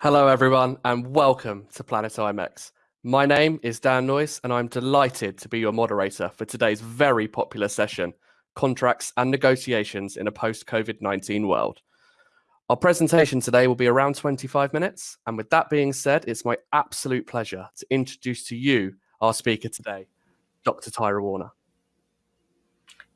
Hello, everyone, and welcome to Planet IMEX. My name is Dan Noyes, and I'm delighted to be your moderator for today's very popular session Contracts and Negotiations in a Post COVID 19 World. Our presentation today will be around 25 minutes. And with that being said, it's my absolute pleasure to introduce to you our speaker today, Dr. Tyra Warner.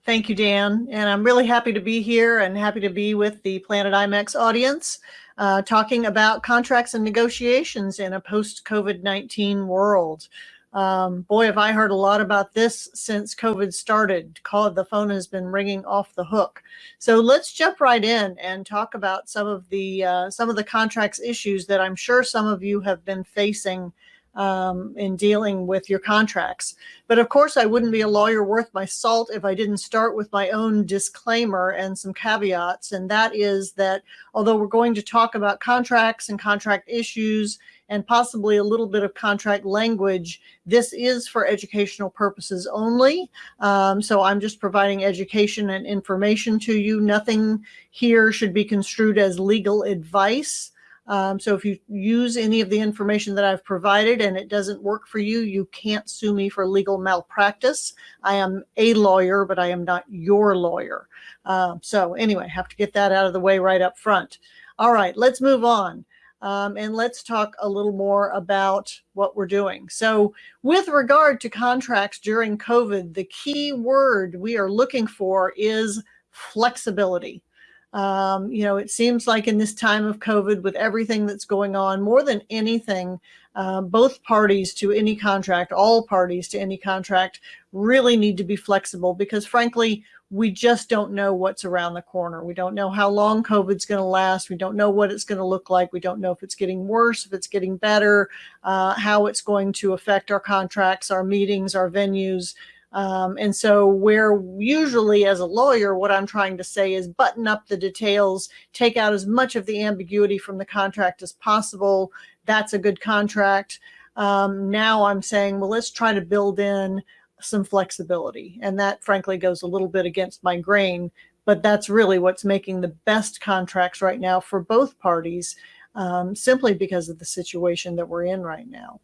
Thank you, Dan. And I'm really happy to be here and happy to be with the Planet IMEX audience uh, talking about contracts and negotiations in a post COVID 19 world. Um, boy, have I heard a lot about this since COVID started. Call the phone has been ringing off the hook. So let's jump right in and talk about some of the uh, some of the contracts issues that I'm sure some of you have been facing um, in dealing with your contracts. But of course, I wouldn't be a lawyer worth my salt if I didn't start with my own disclaimer and some caveats. And that is that although we're going to talk about contracts and contract issues and possibly a little bit of contract language, this is for educational purposes only. Um, so I'm just providing education and information to you. Nothing here should be construed as legal advice. Um, so if you use any of the information that I've provided and it doesn't work for you, you can't sue me for legal malpractice. I am a lawyer, but I am not your lawyer. Uh, so anyway, have to get that out of the way right up front. All right, let's move on. Um, and let's talk a little more about what we're doing. So with regard to contracts during COVID, the key word we are looking for is flexibility. Um, you know, it seems like in this time of COVID, with everything that's going on, more than anything, uh, both parties to any contract, all parties to any contract, really need to be flexible because, frankly, we just don't know what's around the corner. We don't know how long COVID's going to last. We don't know what it's going to look like. We don't know if it's getting worse, if it's getting better, uh, how it's going to affect our contracts, our meetings, our venues. Um, and so where usually as a lawyer, what I'm trying to say is button up the details, take out as much of the ambiguity from the contract as possible. That's a good contract. Um, now I'm saying, well, let's try to build in some flexibility. And that frankly goes a little bit against my grain, but that's really what's making the best contracts right now for both parties, um, simply because of the situation that we're in right now.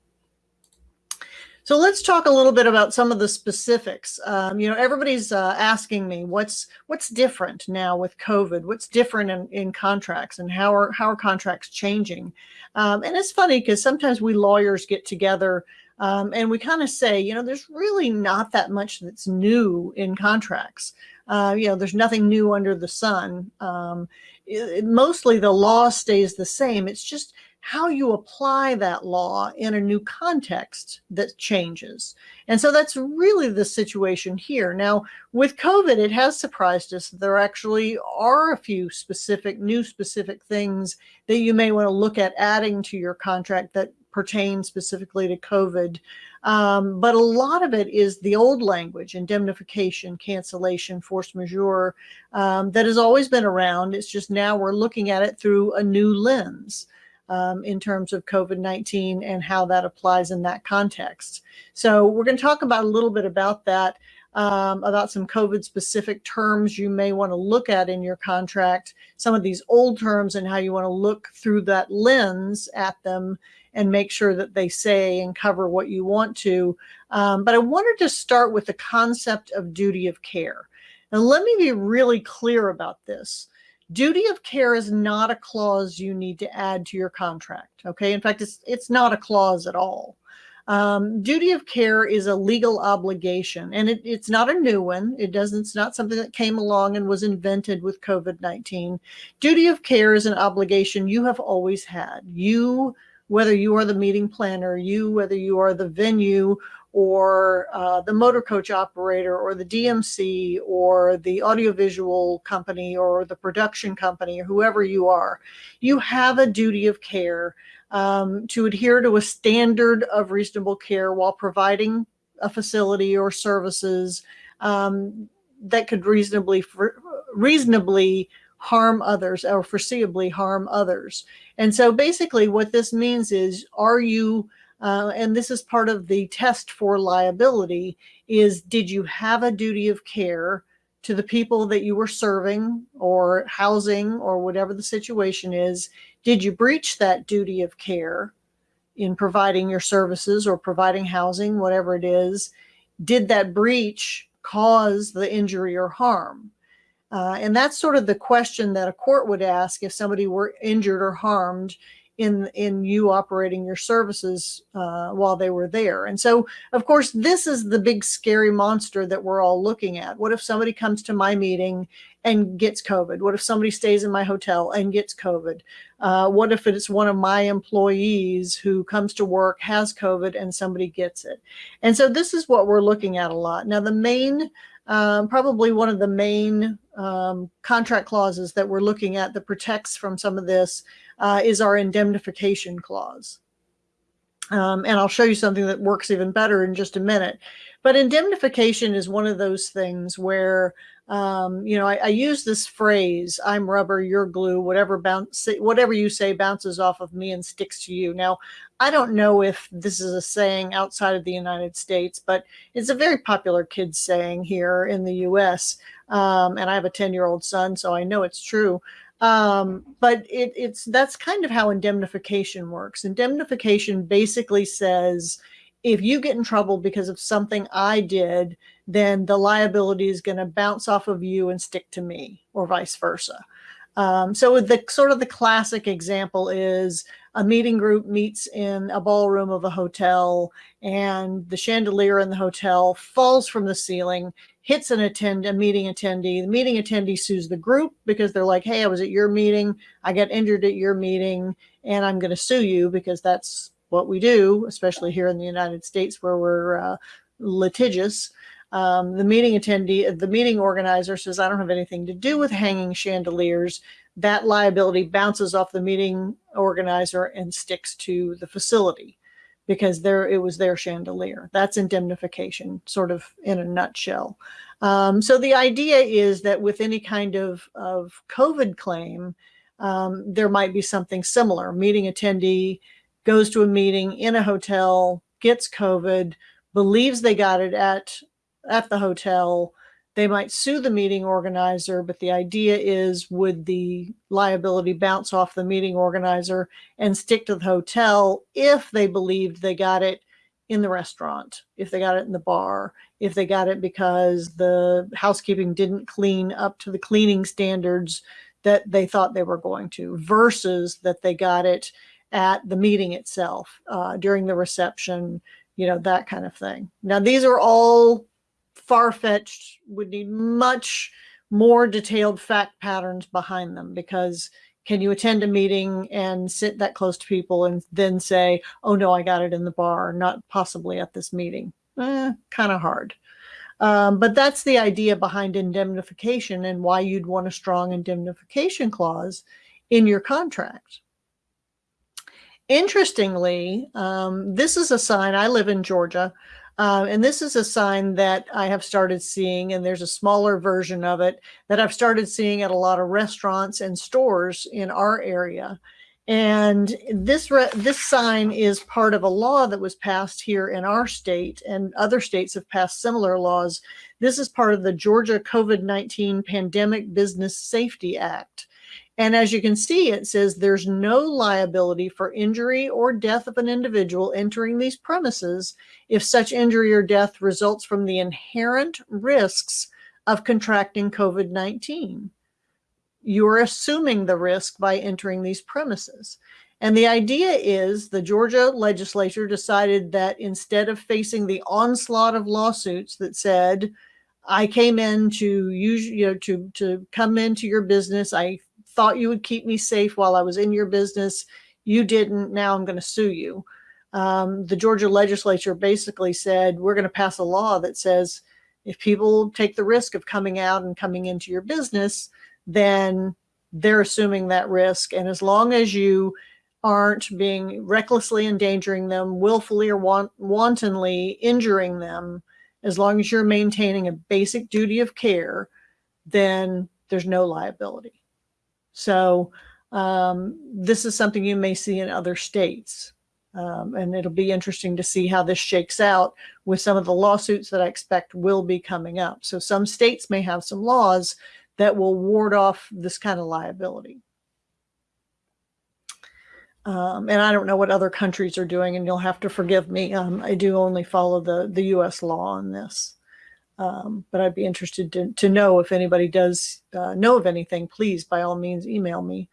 So let's talk a little bit about some of the specifics. Um, you know, everybody's uh, asking me what's what's different now with COVID. What's different in, in contracts, and how are how are contracts changing? Um, and it's funny because sometimes we lawyers get together um, and we kind of say, you know, there's really not that much that's new in contracts. Uh, you know, there's nothing new under the sun. Um, it, mostly the law stays the same. It's just how you apply that law in a new context that changes. And so that's really the situation here. Now, with COVID, it has surprised us there actually are a few specific, new specific things that you may want to look at adding to your contract that pertain specifically to COVID. Um, but a lot of it is the old language, indemnification, cancellation, force majeure, um, that has always been around. It's just now we're looking at it through a new lens um, in terms of COVID-19 and how that applies in that context. So we're going to talk about a little bit about that, um, about some COVID specific terms you may want to look at in your contract, some of these old terms and how you want to look through that lens at them and make sure that they say and cover what you want to. Um, but I wanted to start with the concept of duty of care. And let me be really clear about this. Duty of care is not a clause you need to add to your contract. Okay. In fact, it's, it's not a clause at all. Um, duty of care is a legal obligation and it, it's not a new one. It doesn't, it's not something that came along and was invented with COVID-19. Duty of care is an obligation you have always had. You, whether you are the meeting planner, you, whether you are the venue or uh, the motor coach operator or the DMC or the audiovisual company or the production company or whoever you are, you have a duty of care um, to adhere to a standard of reasonable care while providing a facility or services um, that could reasonably reasonably harm others or foreseeably harm others. And so basically what this means is, are you uh, and this is part of the test for liability, is did you have a duty of care to the people that you were serving or housing or whatever the situation is. Did you breach that duty of care in providing your services or providing housing, whatever it is? Did that breach cause the injury or harm? Uh, and that's sort of the question that a court would ask if somebody were injured or harmed in in you operating your services uh, while they were there. And so, of course, this is the big scary monster that we're all looking at. What if somebody comes to my meeting and gets COVID? What if somebody stays in my hotel and gets COVID? Uh, what if it's one of my employees who comes to work, has COVID, and somebody gets it? And so this is what we're looking at a lot. Now, the main um, probably one of the main um, contract clauses that we're looking at that protects from some of this uh, is our indemnification clause. Um, and I'll show you something that works even better in just a minute. But indemnification is one of those things where, um, you know, I, I, use this phrase, I'm rubber, you're glue, whatever bounce, whatever you say bounces off of me and sticks to you. Now, I don't know if this is a saying outside of the United States, but it's a very popular kids saying here in the US. Um, and I have a 10 year old son, so I know it's true. Um, but it, it's that's kind of how indemnification works. Indemnification basically says if you get in trouble because of something I did, then the liability is going to bounce off of you and stick to me, or vice versa. Um, so the sort of the classic example is a meeting group meets in a ballroom of a hotel and the chandelier in the hotel falls from the ceiling, hits an attend a meeting attendee. The meeting attendee sues the group because they're like, hey, I was at your meeting. I got injured at your meeting and I'm going to sue you because that's what we do, especially here in the United States where we're uh, litigious. Um, the meeting attendee, the meeting organizer says, I don't have anything to do with hanging chandeliers. That liability bounces off the meeting organizer and sticks to the facility because there it was their chandelier. That's indemnification, sort of in a nutshell. Um, so the idea is that with any kind of, of COVID claim, um, there might be something similar. Meeting attendee goes to a meeting in a hotel, gets COVID, believes they got it at at the hotel. They might sue the meeting organizer, but the idea is would the liability bounce off the meeting organizer and stick to the hotel if they believed they got it in the restaurant, if they got it in the bar, if they got it because the housekeeping didn't clean up to the cleaning standards that they thought they were going to, versus that they got it at the meeting itself uh, during the reception, you know, that kind of thing. Now, these are all far-fetched, would need much more detailed fact patterns behind them because can you attend a meeting and sit that close to people and then say, oh no, I got it in the bar, not possibly at this meeting? Eh, kind of hard. Um, but that's the idea behind indemnification and why you'd want a strong indemnification clause in your contract. Interestingly, um, this is a sign, I live in Georgia, uh, and this is a sign that I have started seeing, and there's a smaller version of it that I've started seeing at a lot of restaurants and stores in our area. And this this sign is part of a law that was passed here in our state, and other states have passed similar laws. This is part of the Georgia COVID-19 Pandemic Business Safety Act. And as you can see, it says there's no liability for injury or death of an individual entering these premises if such injury or death results from the inherent risks of contracting COVID-19. You're assuming the risk by entering these premises. And the idea is the Georgia legislature decided that instead of facing the onslaught of lawsuits that said, I came in to use, you know, to, to come into your business. I thought you would keep me safe while I was in your business. You didn't. Now I'm going to sue you. Um, the Georgia legislature basically said, we're going to pass a law that says if people take the risk of coming out and coming into your business, then they're assuming that risk. And as long as you aren't being recklessly endangering them, willfully or want wantonly injuring them, as long as you're maintaining a basic duty of care, then there's no liability. So um, this is something you may see in other states. Um, and it'll be interesting to see how this shakes out with some of the lawsuits that I expect will be coming up. So some states may have some laws that will ward off this kind of liability. Um, and I don't know what other countries are doing, and you'll have to forgive me. Um, I do only follow the, the U.S. law on this. Um, but I'd be interested to, to know if anybody does uh, know of anything, please, by all means, email me.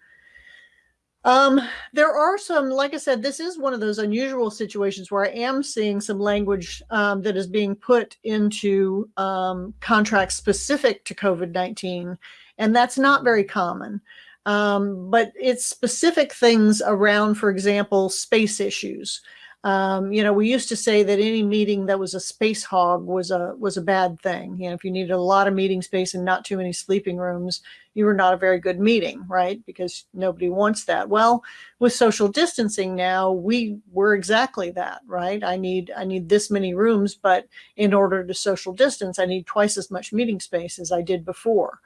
Um, there are some, like I said, this is one of those unusual situations where I am seeing some language um, that is being put into um, contracts specific to COVID-19, and that's not very common. Um, but it's specific things around, for example, space issues. Um, you know, we used to say that any meeting that was a space hog was a was a bad thing. You know, if you needed a lot of meeting space and not too many sleeping rooms, you were not a very good meeting, right? Because nobody wants that. Well, with social distancing now, we were exactly that, right? I need I need this many rooms, but in order to social distance, I need twice as much meeting space as I did before.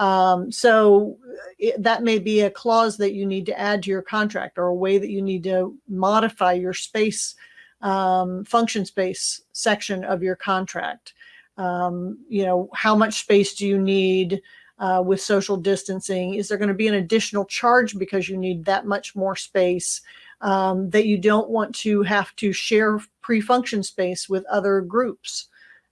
Um, so it, that may be a clause that you need to add to your contract or a way that you need to modify your space, um, function space section of your contract. Um, you know, how much space do you need uh, with social distancing? Is there going to be an additional charge because you need that much more space um, that you don't want to have to share pre-function space with other groups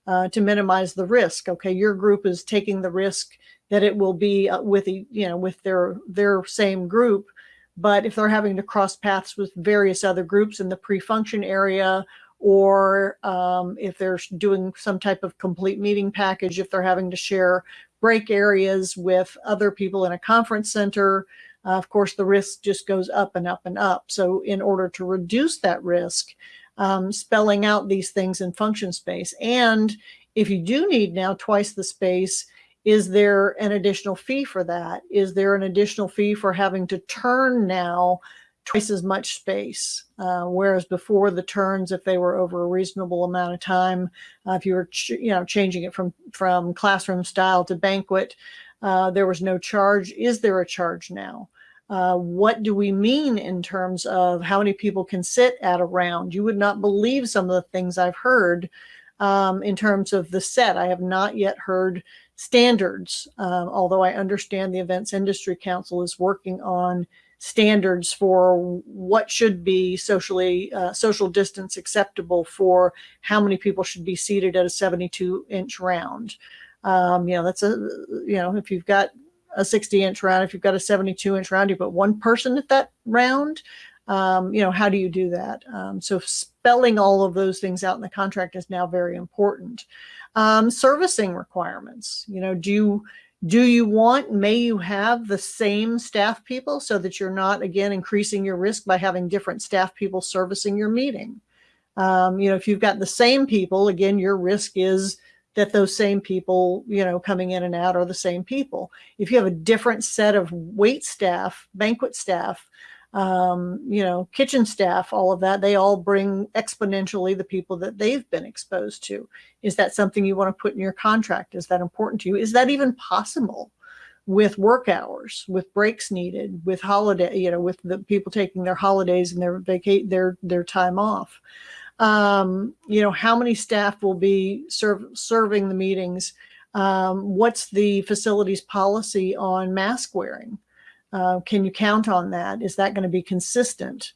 uh, to minimize the risk? Okay, your group is taking the risk that it will be uh, with you know with their their same group. But if they're having to cross paths with various other groups in the pre-function area or um, if they're doing some type of complete meeting package if they're having to share break areas with other people in a conference center uh, of course the risk just goes up and up and up. So in order to reduce that risk um, spelling out these things in function space and if you do need now twice the space is there an additional fee for that? Is there an additional fee for having to turn now twice as much space? Uh, whereas before the turns, if they were over a reasonable amount of time, uh, if you were you know changing it from from classroom style to banquet, uh, there was no charge. Is there a charge now? Uh, what do we mean in terms of how many people can sit at a round? You would not believe some of the things I've heard um, in terms of the set. I have not yet heard standards, um, although I understand the Events Industry Council is working on standards for what should be socially uh, social distance acceptable for how many people should be seated at a 72 inch round. Um, you know, that's a, you know, if you've got a 60 inch round, if you've got a 72 inch round, you put one person at that round. Um, you know, how do you do that? Um, so spelling all of those things out in the contract is now very important. Um, servicing requirements, you know, do you, do you want, may you have the same staff people so that you're not, again, increasing your risk by having different staff people servicing your meeting? Um, you know, if you've got the same people, again, your risk is that those same people, you know, coming in and out are the same people. If you have a different set of wait staff, banquet staff, um, you know, kitchen staff, all of that, they all bring exponentially the people that they've been exposed to. Is that something you want to put in your contract? Is that important to you? Is that even possible with work hours, with breaks needed, with holiday, you know, with the people taking their holidays and their vacate their their time off? Um, you know, how many staff will be serve, serving the meetings? Um, what's the facilities policy on mask wearing? Uh, can you count on that? Is that going to be consistent?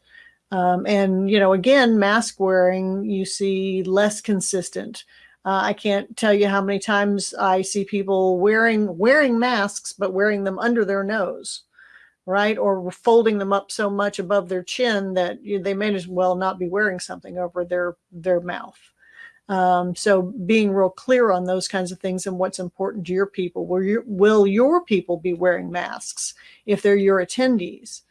Um, and, you know, again, mask wearing, you see less consistent. Uh, I can't tell you how many times I see people wearing wearing masks, but wearing them under their nose, right? Or folding them up so much above their chin that they may as well not be wearing something over their their mouth. Um, so being real clear on those kinds of things and what's important to your people. Will your, will your people be wearing masks if they're your attendees?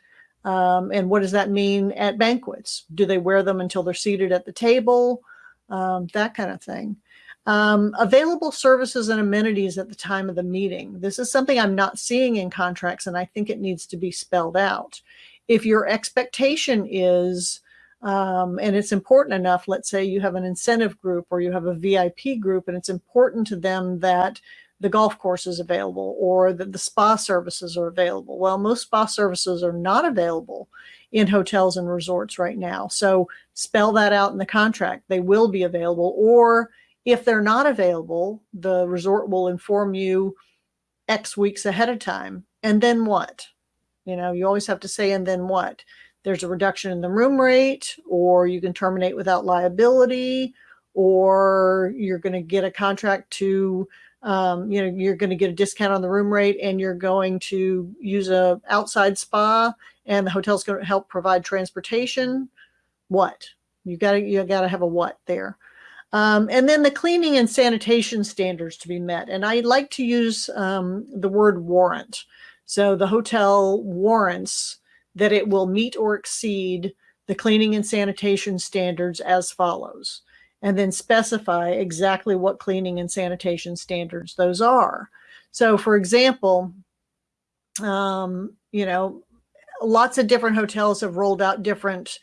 Um, and what does that mean at banquets? Do they wear them until they're seated at the table? Um, that kind of thing. Um, available services and amenities at the time of the meeting. This is something I'm not seeing in contracts and I think it needs to be spelled out. If your expectation is um, and it's important enough, let's say you have an incentive group or you have a VIP group and it's important to them that the golf course is available or that the spa services are available. Well, most spa services are not available in hotels and resorts right now. So spell that out in the contract. They will be available. Or if they're not available, the resort will inform you X weeks ahead of time. And then what? You know, you always have to say, and then what? There's a reduction in the room rate, or you can terminate without liability, or you're going to get a contract to um, you know, you're going to get a discount on the room rate and you're going to use a outside spa and the hotel's going to help provide transportation. What? You got to, you got to have a what there. Um, and then the cleaning and sanitation standards to be met. And I like to use um, the word warrant. So the hotel warrants that it will meet or exceed the cleaning and sanitation standards as follows and then specify exactly what cleaning and sanitation standards those are. So for example, um, you know, lots of different hotels have rolled out different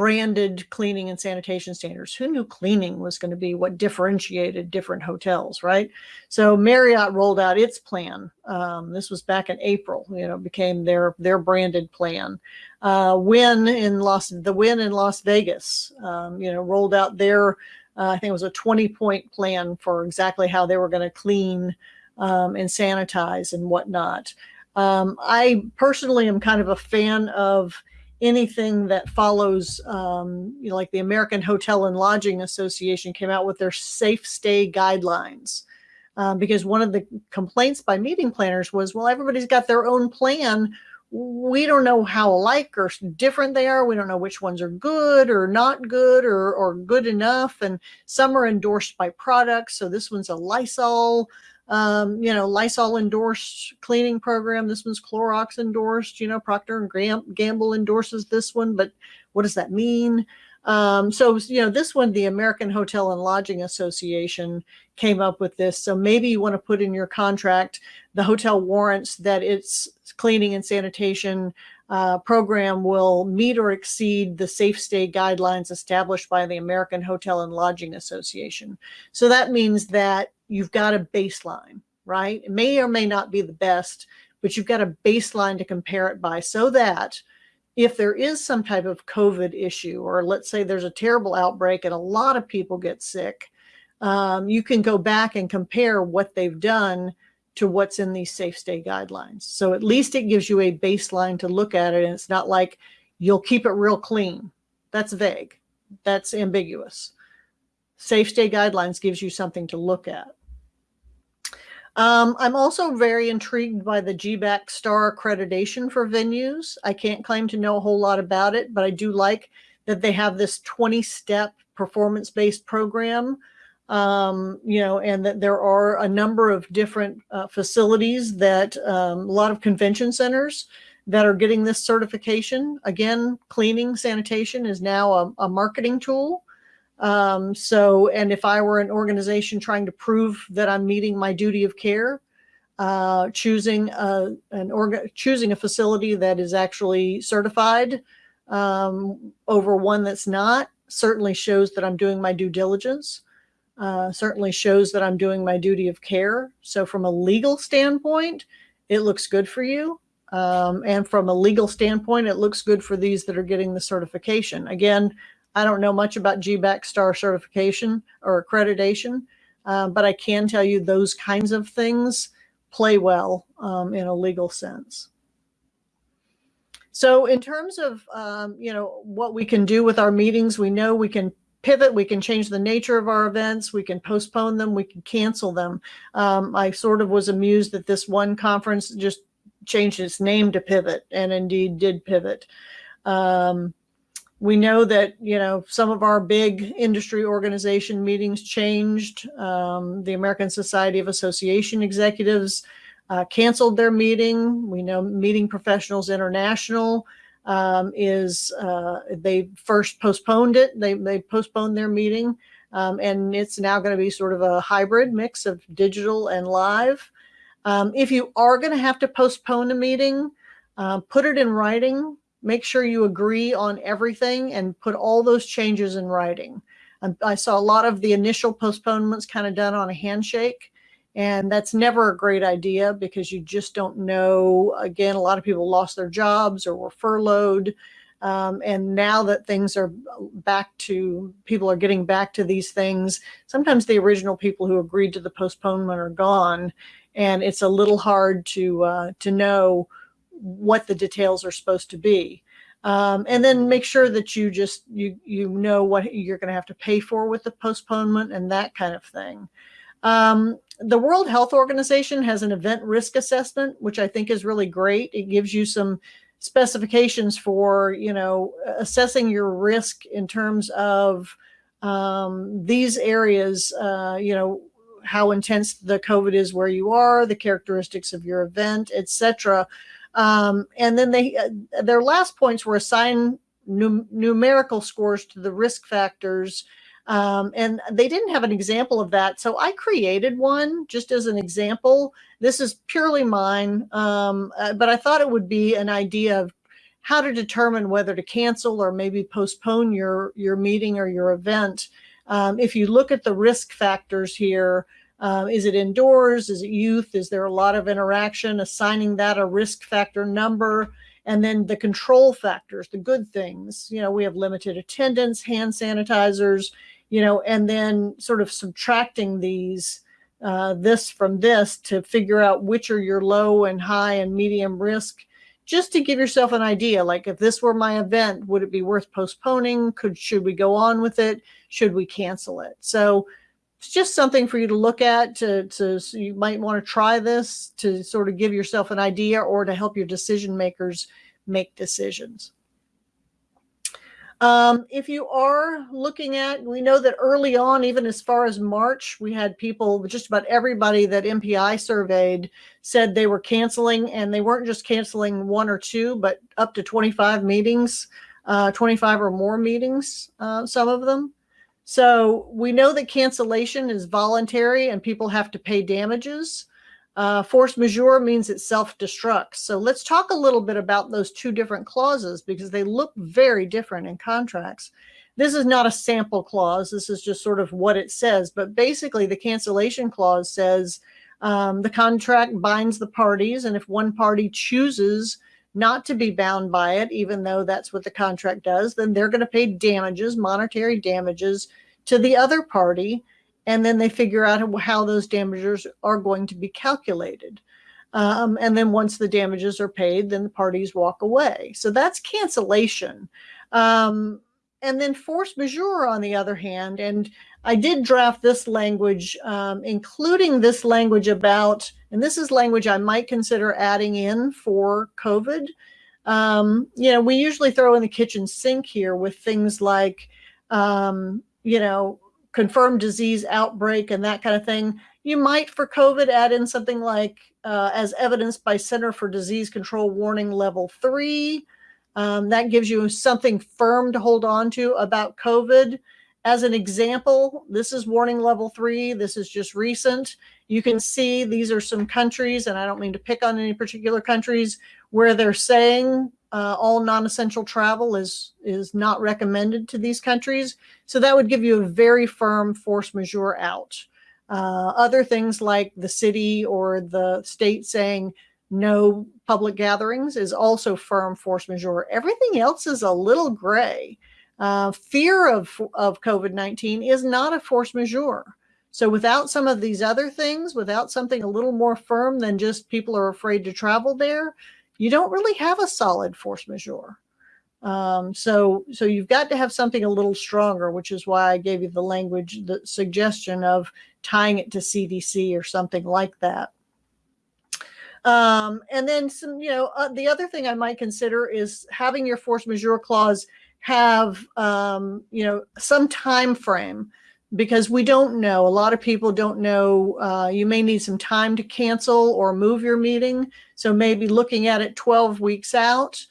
branded cleaning and sanitation standards. Who knew cleaning was going to be what differentiated different hotels, right? So Marriott rolled out its plan. Um, this was back in April. You know, became their their branded plan. Uh, Wynn in Las the Wynn in Las Vegas, um, you know, rolled out their uh, I think it was a 20 point plan for exactly how they were going to clean um, and sanitize and whatnot. Um, I personally am kind of a fan of anything that follows, um, you know, like the American Hotel and Lodging Association came out with their safe stay guidelines. Um, because one of the complaints by meeting planners was, well, everybody's got their own plan. We don't know how alike or different they are. We don't know which ones are good or not good or, or good enough. And some are endorsed by products. So this one's a Lysol um, you know, Lysol endorsed cleaning program. This one's Clorox endorsed, you know, Procter and Gamble endorses this one, but what does that mean? Um, so, you know, this one, the American Hotel and Lodging Association came up with this. So maybe you want to put in your contract, the hotel warrants that its cleaning and sanitation uh, program will meet or exceed the safe stay guidelines established by the American Hotel and Lodging Association. So that means that you've got a baseline, right? It may or may not be the best, but you've got a baseline to compare it by so that if there is some type of COVID issue, or let's say there's a terrible outbreak and a lot of people get sick, um, you can go back and compare what they've done to what's in these safe stay guidelines. So at least it gives you a baseline to look at it. And it's not like you'll keep it real clean. That's vague. That's ambiguous. Safe stay guidelines gives you something to look at. Um, I'm also very intrigued by the GBAC star accreditation for venues. I can't claim to know a whole lot about it, but I do like that they have this 20 step performance based program. Um, you know, and that there are a number of different uh, facilities that um, a lot of convention centers that are getting this certification. Again, cleaning, sanitation is now a, a marketing tool. Um, so, and if I were an organization trying to prove that I'm meeting my duty of care, uh, choosing a, an org choosing a facility that is actually certified um, over one that's not certainly shows that I'm doing my due diligence. Uh, certainly shows that I'm doing my duty of care. So from a legal standpoint, it looks good for you. Um, and from a legal standpoint, it looks good for these that are getting the certification. Again, I don't know much about GBAC star certification or accreditation, uh, but I can tell you those kinds of things play well um, in a legal sense. So in terms of, um, you know, what we can do with our meetings, we know we can pivot, we can change the nature of our events, we can postpone them, we can cancel them. Um, I sort of was amused that this one conference just changed its name to Pivot and indeed did pivot. Um, we know that you know some of our big industry organization meetings changed. Um, the American Society of Association Executives uh, canceled their meeting. We know Meeting Professionals International um, is uh, they first postponed it. They they postponed their meeting, um, and it's now going to be sort of a hybrid mix of digital and live. Um, if you are going to have to postpone a meeting, uh, put it in writing make sure you agree on everything and put all those changes in writing. Um, I saw a lot of the initial postponements kind of done on a handshake. And that's never a great idea because you just don't know. Again, a lot of people lost their jobs or were furloughed. Um, and now that things are back to, people are getting back to these things, sometimes the original people who agreed to the postponement are gone. And it's a little hard to, uh, to know what the details are supposed to be. Um, and then make sure that you just, you, you know what you're going to have to pay for with the postponement and that kind of thing. Um, the World Health Organization has an event risk assessment, which I think is really great. It gives you some specifications for, you know, assessing your risk in terms of um, these areas, uh, you know, how intense the COVID is where you are, the characteristics of your event, etc. Um, and then they, uh, their last points were assign num numerical scores to the risk factors um, and they didn't have an example of that. So I created one just as an example. This is purely mine, um, uh, but I thought it would be an idea of how to determine whether to cancel or maybe postpone your, your meeting or your event. Um, if you look at the risk factors here, uh, is it indoors? Is it youth? Is there a lot of interaction? Assigning that a risk factor number and then the control factors, the good things. You know, we have limited attendance, hand sanitizers, you know, and then sort of subtracting these, uh, this from this to figure out which are your low and high and medium risk, just to give yourself an idea. Like if this were my event, would it be worth postponing? Could, should we go on with it? Should we cancel it? So it's just something for you to look at to, to so you might want to try this to sort of give yourself an idea or to help your decision makers make decisions. Um, if you are looking at, we know that early on, even as far as March, we had people, just about everybody that MPI surveyed said they were canceling and they weren't just canceling one or two, but up to 25 meetings, uh, 25 or more meetings, uh, some of them. So we know that cancellation is voluntary and people have to pay damages. Uh, force majeure means it self-destructs. So let's talk a little bit about those two different clauses because they look very different in contracts. This is not a sample clause. This is just sort of what it says. But basically, the cancellation clause says um, the contract binds the parties. And if one party chooses not to be bound by it, even though that's what the contract does, then they're going to pay damages, monetary damages to the other party and then they figure out how those damages are going to be calculated. Um, and then once the damages are paid, then the parties walk away. So that's cancellation. Um, and then force majeure, on the other hand, and I did draft this language, um, including this language about, and this is language I might consider adding in for COVID. Um, you know, we usually throw in the kitchen sink here with things like, um, you know, confirmed disease outbreak and that kind of thing. You might for COVID add in something like uh, as evidenced by Center for Disease Control warning level three. Um, that gives you something firm to hold on to about COVID. As an example, this is warning level three. This is just recent. You can see these are some countries, and I don't mean to pick on any particular countries, where they're saying uh, all non-essential travel is is not recommended to these countries. So that would give you a very firm force majeure out. Uh, other things like the city or the state saying no public gatherings is also firm force majeure. Everything else is a little gray. Uh, fear of, of COVID-19 is not a force majeure. So without some of these other things, without something a little more firm than just people are afraid to travel there, you don't really have a solid force majeure. Um, so, so you've got to have something a little stronger, which is why I gave you the language, the suggestion of tying it to CDC or something like that. Um, and then some, you know, uh, the other thing I might consider is having your force majeure clause have, um, you know, some time frame because we don't know. A lot of people don't know. Uh, you may need some time to cancel or move your meeting. So maybe looking at it 12 weeks out,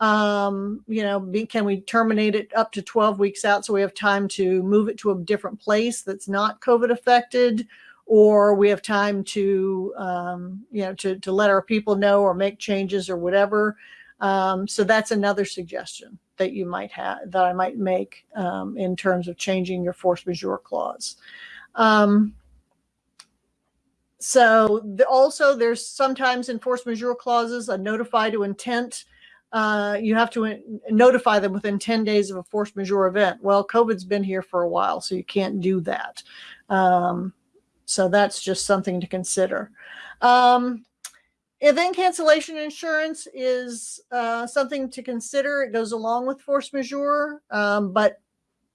um, you know, be, can we terminate it up to 12 weeks out so we have time to move it to a different place that's not COVID affected? Or we have time to, um, you know, to, to let our people know or make changes or whatever. Um, so that's another suggestion that you might have, that I might make um, in terms of changing your force majeure clause. Um, so the, also there's sometimes in force majeure clauses a notify to intent uh, you have to notify them within 10 days of a force majeure event. Well, COVID's been here for a while, so you can't do that. Um, so that's just something to consider. Um, event cancellation insurance is uh, something to consider. It goes along with force majeure, um, but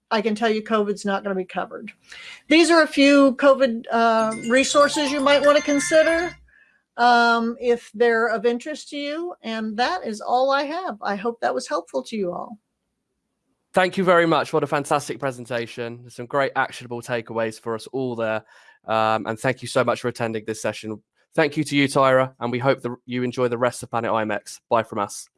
I can tell you COVID's not going to be covered. These are a few COVID uh, resources you might want to consider um, if they're of interest to you. And that is all I have. I hope that was helpful to you all. Thank you very much. What a fantastic presentation. Some great actionable takeaways for us all there. Um, and thank you so much for attending this session. Thank you to you, Tyra, and we hope that you enjoy the rest of Planet IMEX. Bye from us.